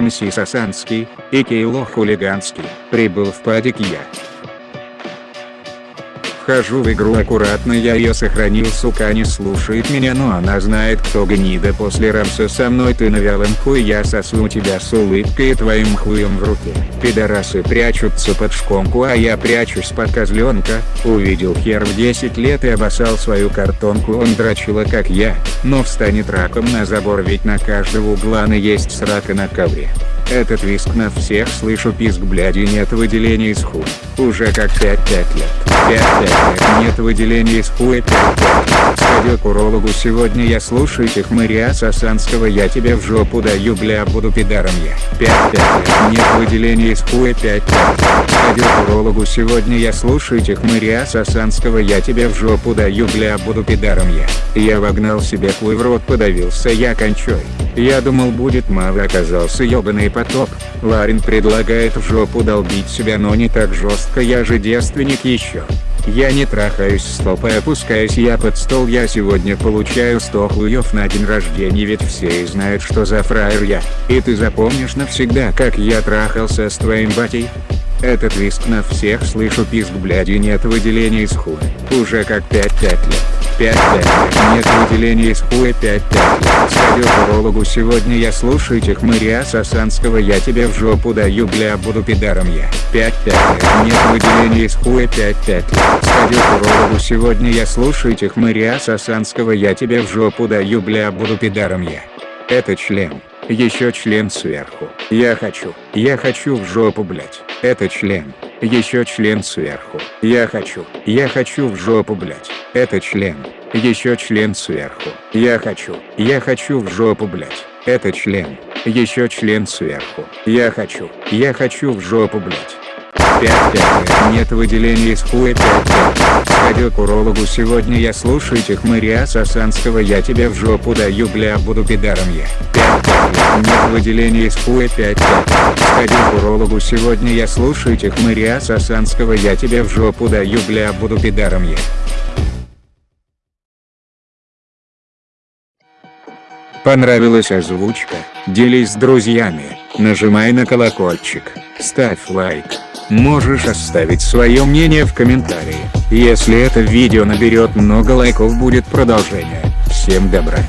МС Сосанский и Кейло Хулиганский, прибыл в падик. Вхожу в игру аккуратно я ее сохранил сука не слушает меня но она знает кто гнида после рамса со мной ты на вялом хуй я сосу тебя с улыбкой и твоим хуем в руке. Пидорасы прячутся под шконку а я прячусь под козленка, увидел хер в 10 лет и обоссал свою картонку он дрочила как я, но встанет раком на забор ведь на каждого угла на есть срака на ковре. Этот виск на всех слышу писк бляди нет выделения из хуй. Уже как 5-5 лет. 5-5 лет нет выделения из хуя 5-5 лет. Сходил к урологу сегодня я слушаю этих мыря Сосанского я тебе в жопу даю бля буду пидаром я. 5-5 лет нет выделения из хуя 5-5 лет. Сходил к урологу сегодня я слушаю этих мыря Сосанского я тебе в жопу даю бля буду пидаром я. Я вогнал себе хуй в рот подавился я кончой. Я думал будет мало оказался ёбаный потоп. Ларин предлагает в жопу долбить себя но не так жестко я же девственник еще. Я не трахаюсь стопой опускаюсь я под стол я сегодня получаю 100 хуев на день рождения ведь все и знают что за фраер я. И ты запомнишь навсегда как я трахался с твоим батей? Этот виск на всех слышу писк бляди нет выделения из хуя. Уже как 5-5 лет. 5-5 нет выделения из хуя 5-5 лет. Сходил к урологу сегодня я слушаю этих мыря Сосанского я тебе в жопу даю бля буду пидаром я. 5-5 нет выделения из хуя 5-5 лет. Сходил к урологу сегодня я слушаю этих мыря Сосанского я тебе в жопу даю бля буду пидаром я. Это член. Еще член сверху. Я хочу. Я хочу в жопу блять. Это член. Еще член сверху. Я хочу. Я хочу в жопу блять. Это член. Еще член сверху. Я хочу. Я хочу в жопу блять. Это член. Еще член сверху. Я хочу. Я хочу в жопу блять. 5-5. Нет выделения из хуя 5-5. Сходил к урологу сегодня я слушаю этих мыря Сосанского я тебе в жопу даю бля буду пидаром я. 5-5. Нет выделения из хуя 5-5. Сходил к урологу сегодня я слушаю этих мыря Сосанского я тебе в жопу даю бля буду пидаром я. Понравилась озвучка? Делись с друзьями, нажимай на колокольчик, ставь лайк. Можешь оставить свое мнение в комментарии. Если это видео наберет много лайков будет продолжение. Всем добра.